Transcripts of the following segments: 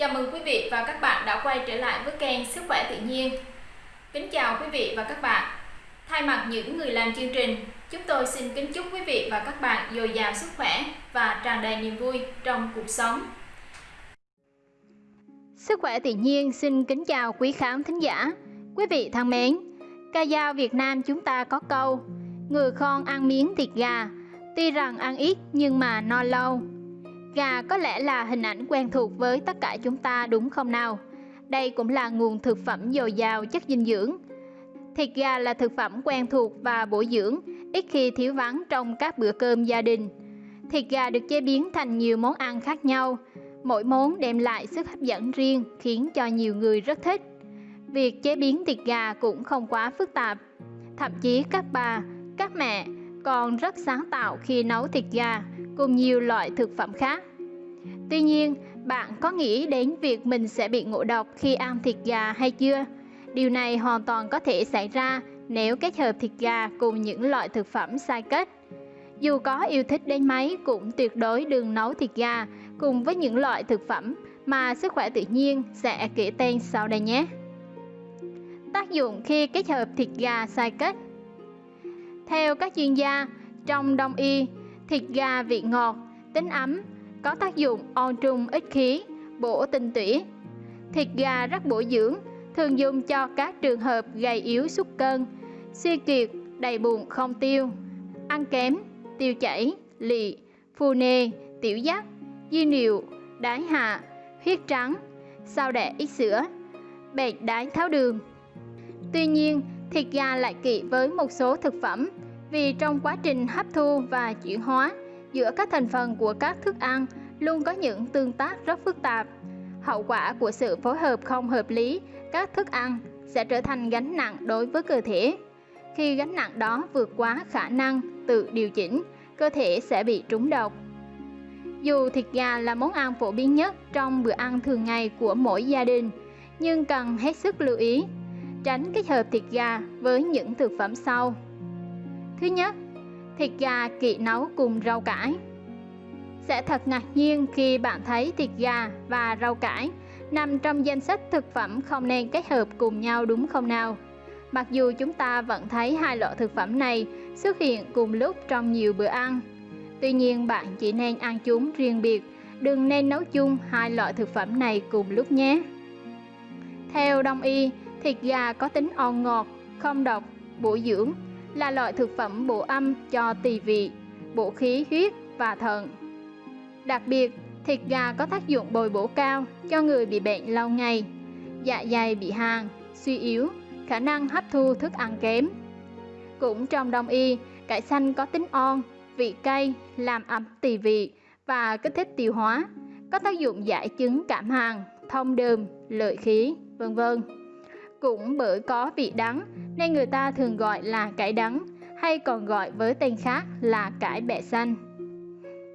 Chào mừng quý vị và các bạn đã quay trở lại với kênh Sức khỏe tự nhiên. Kính chào quý vị và các bạn. Thay mặt những người làm chương trình, chúng tôi xin kính chúc quý vị và các bạn dồi dào sức khỏe và tràn đầy niềm vui trong cuộc sống. Sức khỏe tự nhiên xin kính chào quý khán thính giả. Quý vị thân mến, ca dao Việt Nam chúng ta có câu Người con ăn miếng thịt gà, tuy rằng ăn ít nhưng mà no lâu. Gà có lẽ là hình ảnh quen thuộc với tất cả chúng ta đúng không nào? Đây cũng là nguồn thực phẩm dồi dào chất dinh dưỡng. Thịt gà là thực phẩm quen thuộc và bổ dưỡng, ít khi thiếu vắng trong các bữa cơm gia đình. Thịt gà được chế biến thành nhiều món ăn khác nhau, mỗi món đem lại sức hấp dẫn riêng khiến cho nhiều người rất thích. Việc chế biến thịt gà cũng không quá phức tạp. Thậm chí các bà, các mẹ còn rất sáng tạo khi nấu thịt gà cùng nhiều loại thực phẩm khác. Tuy nhiên, bạn có nghĩ đến việc mình sẽ bị ngộ độc khi ăn thịt gà hay chưa? Điều này hoàn toàn có thể xảy ra nếu kết hợp thịt gà cùng những loại thực phẩm sai kết. Dù có yêu thích đến mấy cũng tuyệt đối đừng nấu thịt gà cùng với những loại thực phẩm mà sức khỏe tự nhiên sẽ kể tên sau đây nhé. Tác dụng khi kết hợp thịt gà sai kết Theo các chuyên gia, trong đông y, thịt gà vị ngọt, tính ấm, có tác dụng on trung ích khí, bổ tinh tủy. Thịt gà rất bổ dưỡng, thường dùng cho các trường hợp gầy yếu sút cân, suy kiệt, đầy bụng không tiêu, ăn kém, tiêu chảy, lị, phù nề, tiểu dắt, di niệu, đái hạ, huyết trắng, sao đẻ ít sữa, bệnh đái tháo đường. Tuy nhiên, thịt gà lại kỵ với một số thực phẩm vì trong quá trình hấp thu và chuyển hóa giữa các thành phần của các thức ăn luôn có những tương tác rất phức tạp. Hậu quả của sự phối hợp không hợp lý các thức ăn sẽ trở thành gánh nặng đối với cơ thể. Khi gánh nặng đó vượt quá khả năng tự điều chỉnh, cơ thể sẽ bị trúng độc. Dù thịt gà là món ăn phổ biến nhất trong bữa ăn thường ngày của mỗi gia đình, nhưng cần hết sức lưu ý, tránh kết hợp thịt gà với những thực phẩm sau. Thứ nhất, thịt gà kỵ nấu cùng rau cải. Sẽ thật ngạc nhiên khi bạn thấy thịt gà và rau cải nằm trong danh sách thực phẩm không nên kết hợp cùng nhau đúng không nào? Mặc dù chúng ta vẫn thấy hai loại thực phẩm này xuất hiện cùng lúc trong nhiều bữa ăn. Tuy nhiên bạn chỉ nên ăn chúng riêng biệt, đừng nên nấu chung hai loại thực phẩm này cùng lúc nhé. Theo Đông y, thịt gà có tính on ngọt, không độc, bổ dưỡng, là loại thực phẩm bổ âm cho tỳ vị, bổ khí huyết và thận. Đặc biệt, thịt gà có tác dụng bồi bổ cao cho người bị bệnh lâu ngày, dạ dày bị hàn, suy yếu, khả năng hấp thu thức ăn kém. Cũng trong đông y, cải xanh có tính on, vị cay, làm ấm tỳ vị và kích thích tiêu hóa, có tác dụng giải chứng cảm hàn, thông đờm, lợi khí, vân vân. Cũng bởi có vị đắng nên người ta thường gọi là cải đắng hay còn gọi với tên khác là cải bẹ xanh.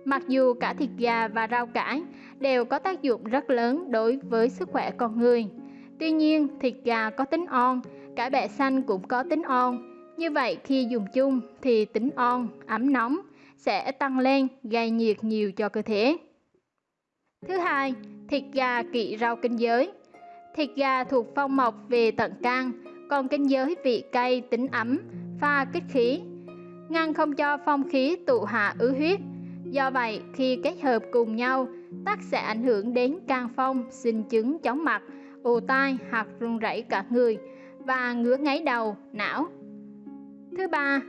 Mặc dù cả thịt gà và rau cải đều có tác dụng rất lớn đối với sức khỏe con người. Tuy nhiên, thịt gà có tính on, cải bẹ xanh cũng có tính on. Như vậy khi dùng chung thì tính on, ấm nóng sẽ tăng lên gây nhiệt nhiều cho cơ thể. Thứ hai, thịt gà kỵ rau kinh giới. Thịt gà thuộc phong mộc về tận can, còn kinh giới vị cay tính ấm, pha kích khí, ngăn không cho phong khí tụ hạ ứ huyết. Do vậy, khi kết hợp cùng nhau, tắc sẽ ảnh hưởng đến can phong, sinh chứng chóng mặt, ù tai hoặc run rẩy cả người và ngứa ngáy đầu, não. Thứ ba,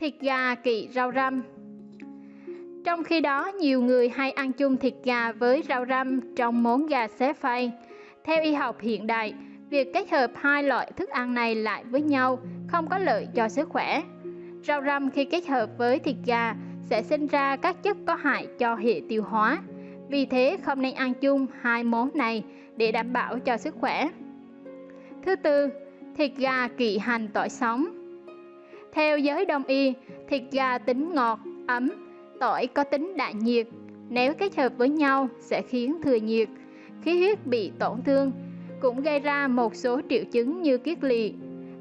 thịt gà kỵ rau răm. Trong khi đó, nhiều người hay ăn chung thịt gà với rau răm trong món gà xé phay. Theo y học hiện đại, việc kết hợp hai loại thức ăn này lại với nhau không có lợi cho sức khỏe. Rau răm khi kết hợp với thịt gà sẽ sinh ra các chất có hại cho hệ tiêu hóa. Vì thế không nên ăn chung hai món này để đảm bảo cho sức khỏe. Thứ tư, thịt gà kỵ hành tỏi sống. Theo giới đông y, thịt gà tính ngọt, ấm, tỏi có tính đại nhiệt. Nếu kết hợp với nhau sẽ khiến thừa nhiệt, khí huyết bị tổn thương, cũng gây ra một số triệu chứng như kiết lỵ.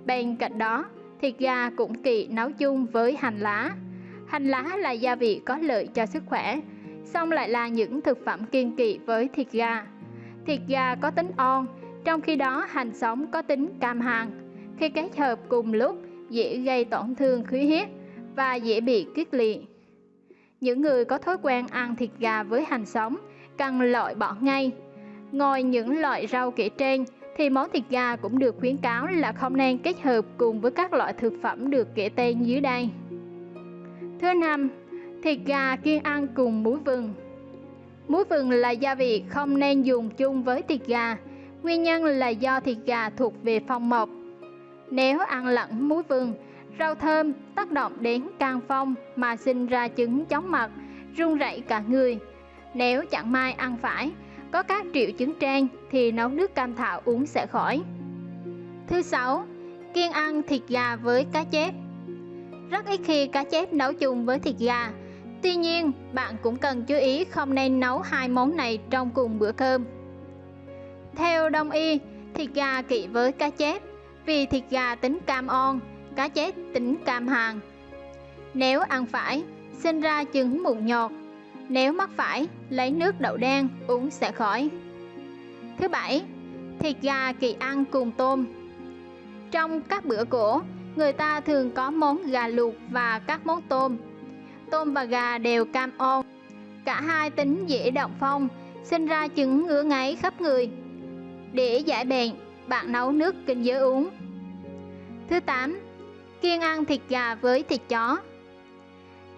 Bên cạnh đó, thịt gà cũng kỵ nấu chung với hành lá. Hành lá là gia vị có lợi cho sức khỏe, song lại là những thực phẩm kiên kỵ với thịt gà. Thịt gà có tính on, trong khi đó hành sống có tính cam hàn. Khi kết hợp cùng lúc, dễ gây tổn thương khí huyết và dễ bị kiết liệt. Những người có thói quen ăn thịt gà với hành sống cần loại bỏ ngay. Ngoài những loại rau kể trên, thì món thịt gà cũng được khuyến cáo là không nên kết hợp cùng với các loại thực phẩm được kể tên dưới đây. Thứ năm, thịt gà kiêng ăn cùng muối vừng. Muối vừng là gia vị không nên dùng chung với thịt gà. Nguyên nhân là do thịt gà thuộc về phong mộc. Nếu ăn lẫn muối vừng, rau thơm tác động đến can phong mà sinh ra chứng chóng mặt, run rẩy cả người. Nếu chẳng may ăn phải, có các triệu chứng trên thì nấu nước cam thảo uống sẽ khỏi. Thứ sáu, kiêng ăn thịt gà với cá chép. Rất ít khi cá chép nấu chung với thịt gà. Tuy nhiên, bạn cũng cần chú ý không nên nấu hai món này trong cùng bữa cơm. Theo đông y, thịt gà kỵ với cá chép vì thịt gà tính cam on, cá chép tính cam hàn. Nếu ăn phải, sinh ra chứng mụn nhọt, nếu mắc phải, lấy nước đậu đen uống sẽ khỏi. Thứ bảy, thịt gà kỳ ăn cùng tôm. Trong các bữa cổ, người ta thường có món gà luộc và các món tôm. Tôm và gà đều cam ôn Cả hai tính dễ động phong, sinh ra chứng ngứa ngáy khắp người. Để giải bệnh, bạn nấu nước kinh giới uống. Thứ 8. Kiêng ăn thịt gà với thịt chó.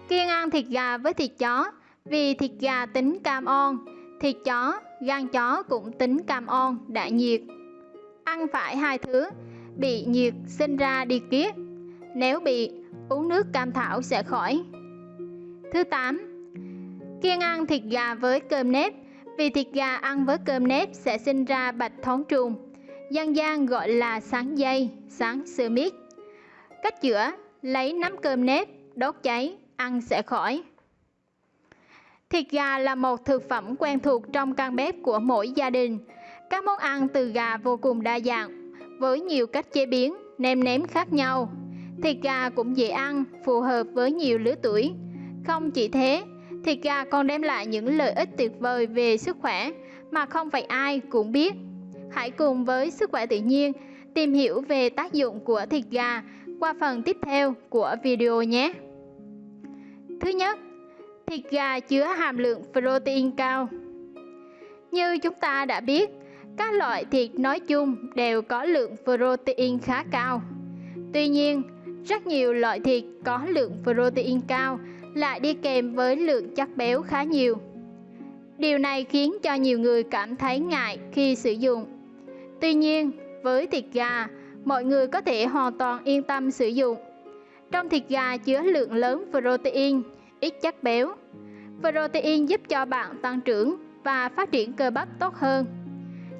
Kiêng ăn thịt gà với thịt chó vì thịt gà tính cam on, thịt chó, gan chó cũng tính cam on, đại nhiệt. Ăn phải hai thứ, bị nhiệt sinh ra đi kiết. Nếu bị, uống nước cam thảo sẽ khỏi. Thứ 8. Kiêng ăn thịt gà với cơm nếp vì thịt gà ăn với cơm nếp sẽ sinh ra bạch thón trùng. Dân gian gọi là sáng dây, sáng sơ miết. Cách chữa, lấy nắm cơm nếp, đốt cháy, ăn sẽ khỏi. Thịt gà là một thực phẩm quen thuộc trong căn bếp của mỗi gia đình. Các món ăn từ gà vô cùng đa dạng, với nhiều cách chế biến, nêm nếm khác nhau. Thịt gà cũng dễ ăn, phù hợp với nhiều lứa tuổi. Không chỉ thế, thịt gà còn đem lại những lợi ích tuyệt vời về sức khỏe mà không phải ai cũng biết. Hãy cùng với sức khỏe tự nhiên tìm hiểu về tác dụng của thịt gà qua phần tiếp theo của video nhé. Thứ nhất, thịt gà chứa hàm lượng protein cao. Như chúng ta đã biết, các loại thịt nói chung đều có lượng protein khá cao. Tuy nhiên, rất nhiều loại thịt có lượng protein cao lại đi kèm với lượng chất béo khá nhiều. Điều này khiến cho nhiều người cảm thấy ngại khi sử dụng. Tuy nhiên, với thịt gà, mọi người có thể hoàn toàn yên tâm sử dụng. Trong thịt gà chứa lượng lớn protein, ít chất béo. Protein giúp cho bạn tăng trưởng và phát triển cơ bắp tốt hơn,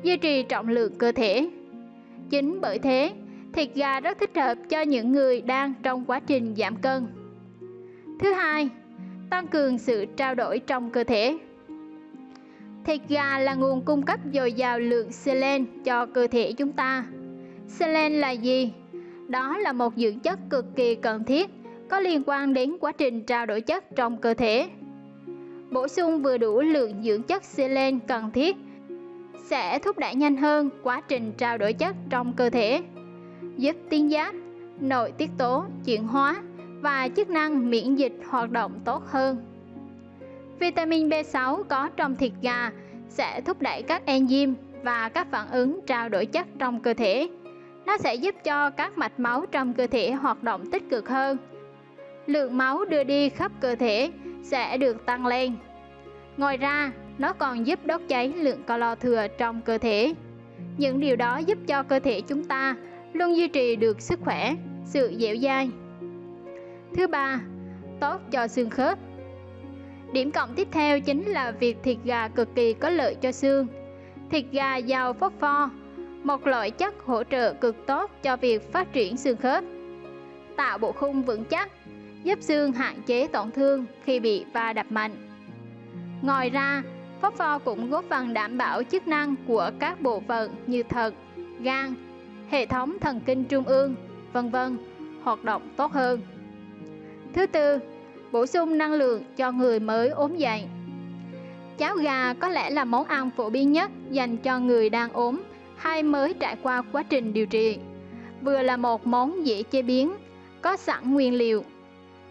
duy trì trọng lượng cơ thể. Chính bởi thế, thịt gà rất thích hợp cho những người đang trong quá trình giảm cân. Thứ hai, tăng cường sự trao đổi trong cơ thể. Thịt gà là nguồn cung cấp dồi dào lượng selen cho cơ thể chúng ta. Selen là gì? Đó là một dưỡng chất cực kỳ cần thiết có liên quan đến quá trình trao đổi chất trong cơ thể. Bổ sung vừa đủ lượng dưỡng chất selen cần thiết sẽ thúc đẩy nhanh hơn quá trình trao đổi chất trong cơ thể, giúp tuyến giáp, nội tiết tố chuyển hóa và chức năng miễn dịch hoạt động tốt hơn. Vitamin B6 có trong thịt gà sẽ thúc đẩy các enzyme và các phản ứng trao đổi chất trong cơ thể. Nó sẽ giúp cho các mạch máu trong cơ thể hoạt động tích cực hơn lượng máu đưa đi khắp cơ thể sẽ được tăng lên. Ngoài ra, nó còn giúp đốt cháy lượng calo thừa trong cơ thể. Những điều đó giúp cho cơ thể chúng ta luôn duy trì được sức khỏe, sự dẻo dai. Thứ ba, tốt cho xương khớp. Điểm cộng tiếp theo chính là việc thịt gà cực kỳ có lợi cho xương. Thịt gà giàu phosphor, một loại chất hỗ trợ cực tốt cho việc phát triển xương khớp, tạo bộ khung vững chắc giúp xương hạn chế tổn thương khi bị va đập mạnh. Ngoài ra, phốt pho cũng góp phần đảm bảo chức năng của các bộ phận như thận, gan, hệ thống thần kinh trung ương, vân vân hoạt động tốt hơn. Thứ tư, bổ sung năng lượng cho người mới ốm dậy. Cháo gà có lẽ là món ăn phổ biến nhất dành cho người đang ốm hay mới trải qua quá trình điều trị. Vừa là một món dễ chế biến, có sẵn nguyên liệu.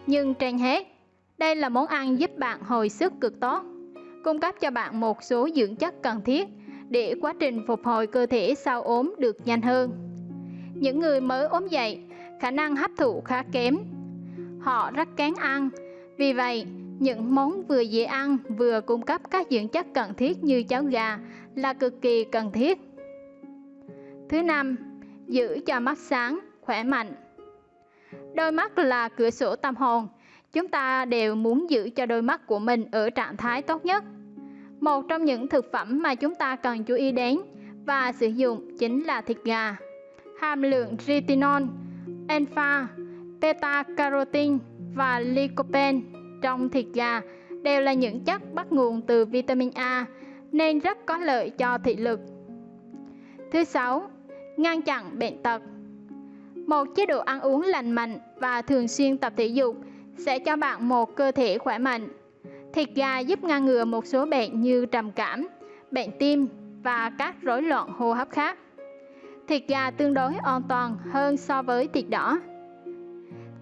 Nhưng trên hết, đây là món ăn giúp bạn hồi sức cực tốt, cung cấp cho bạn một số dưỡng chất cần thiết để quá trình phục hồi cơ thể sau ốm được nhanh hơn. Những người mới ốm dậy, khả năng hấp thụ khá kém. Họ rất kén ăn, vì vậy những món vừa dễ ăn vừa cung cấp các dưỡng chất cần thiết như cháo gà là cực kỳ cần thiết. Thứ năm, giữ cho mắt sáng, khỏe mạnh. Đôi mắt là cửa sổ tâm hồn. Chúng ta đều muốn giữ cho đôi mắt của mình ở trạng thái tốt nhất. Một trong những thực phẩm mà chúng ta cần chú ý đến và sử dụng chính là thịt gà. Hàm lượng retinol, alpha, beta-carotene và lycopene trong thịt gà đều là những chất bắt nguồn từ vitamin A nên rất có lợi cho thị lực. Thứ sáu, ngăn chặn bệnh tật. Một chế độ ăn uống lành mạnh và thường xuyên tập thể dục sẽ cho bạn một cơ thể khỏe mạnh. Thịt gà giúp ngăn ngừa một số bệnh như trầm cảm, bệnh tim và các rối loạn hô hấp khác. Thịt gà tương đối an toàn hơn so với thịt đỏ.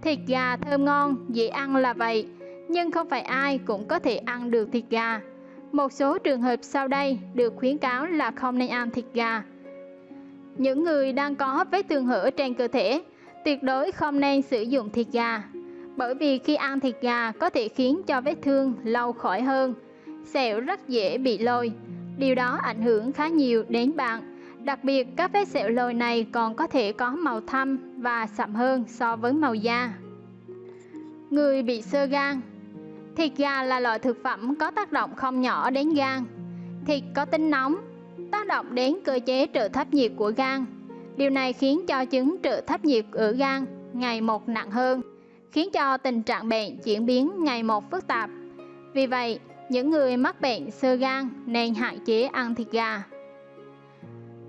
Thịt gà thơm ngon, dễ ăn là vậy, nhưng không phải ai cũng có thể ăn được thịt gà. Một số trường hợp sau đây được khuyến cáo là không nên ăn thịt gà. Những người đang có vết thương hở trên cơ thể tuyệt đối không nên sử dụng thịt gà bởi vì khi ăn thịt gà có thể khiến cho vết thương lâu khỏi hơn. Sẹo rất dễ bị lôi, điều đó ảnh hưởng khá nhiều đến bạn. Đặc biệt các vết sẹo lồi này còn có thể có màu thâm và sậm hơn so với màu da. Người bị sơ gan Thịt gà là loại thực phẩm có tác động không nhỏ đến gan. Thịt có tính nóng, tác động đến cơ chế trợ thấp nhiệt của gan. Điều này khiến cho chứng trợ thấp nhiệt ở gan ngày một nặng hơn, khiến cho tình trạng bệnh chuyển biến ngày một phức tạp. Vì vậy, những người mắc bệnh sơ gan nên hạn chế ăn thịt gà.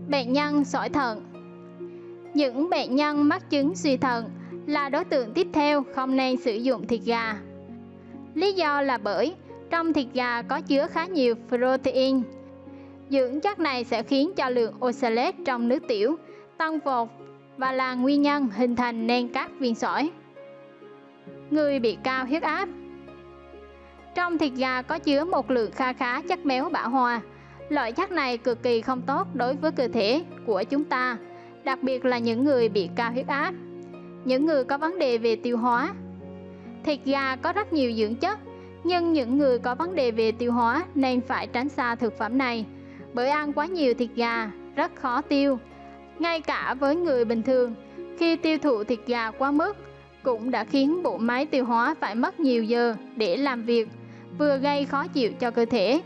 Bệnh nhân sỏi thận Những bệnh nhân mắc chứng suy thận là đối tượng tiếp theo không nên sử dụng thịt gà. Lý do là bởi trong thịt gà có chứa khá nhiều protein. Dưỡng chất này sẽ khiến cho lượng oxalate trong nước tiểu tăng vọt và là nguyên nhân hình thành nên các viên sỏi. Người bị cao huyết áp Trong thịt gà có chứa một lượng kha khá chất béo bão hòa. Loại chất này cực kỳ không tốt đối với cơ thể của chúng ta, đặc biệt là những người bị cao huyết áp, những người có vấn đề về tiêu hóa. Thịt gà có rất nhiều dưỡng chất, nhưng những người có vấn đề về tiêu hóa nên phải tránh xa thực phẩm này, bởi ăn quá nhiều thịt gà rất khó tiêu ngay cả với người bình thường, khi tiêu thụ thịt gà quá mức cũng đã khiến bộ máy tiêu hóa phải mất nhiều giờ để làm việc, vừa gây khó chịu cho cơ thể.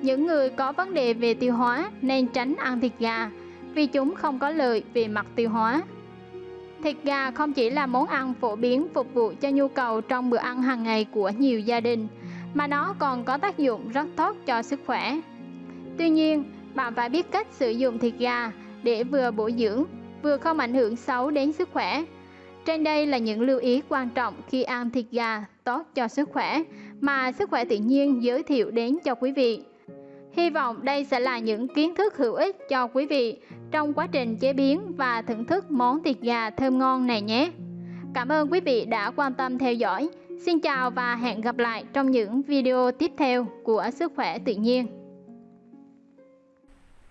Những người có vấn đề về tiêu hóa nên tránh ăn thịt gà vì chúng không có lợi về mặt tiêu hóa. Thịt gà không chỉ là món ăn phổ biến phục vụ cho nhu cầu trong bữa ăn hàng ngày của nhiều gia đình, mà nó còn có tác dụng rất tốt cho sức khỏe. Tuy nhiên, bạn phải biết cách sử dụng thịt gà để vừa bổ dưỡng, vừa không ảnh hưởng xấu đến sức khỏe. Trên đây là những lưu ý quan trọng khi ăn thịt gà tốt cho sức khỏe mà sức khỏe tự nhiên giới thiệu đến cho quý vị. Hy vọng đây sẽ là những kiến thức hữu ích cho quý vị trong quá trình chế biến và thưởng thức món thịt gà thơm ngon này nhé. Cảm ơn quý vị đã quan tâm theo dõi. Xin chào và hẹn gặp lại trong những video tiếp theo của Sức khỏe tự nhiên.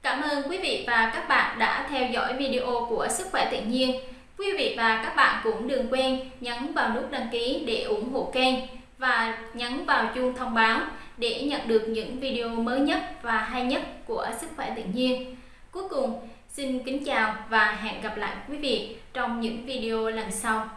Cảm ơn quý vị và các bạn đã theo dõi video của Sức khỏe tự nhiên. Quý vị và các bạn cũng đừng quên nhấn vào nút đăng ký để ủng hộ kênh và nhấn vào chuông thông báo để nhận được những video mới nhất và hay nhất của Sức khỏe tự nhiên. Cuối cùng, xin kính chào và hẹn gặp lại quý vị trong những video lần sau.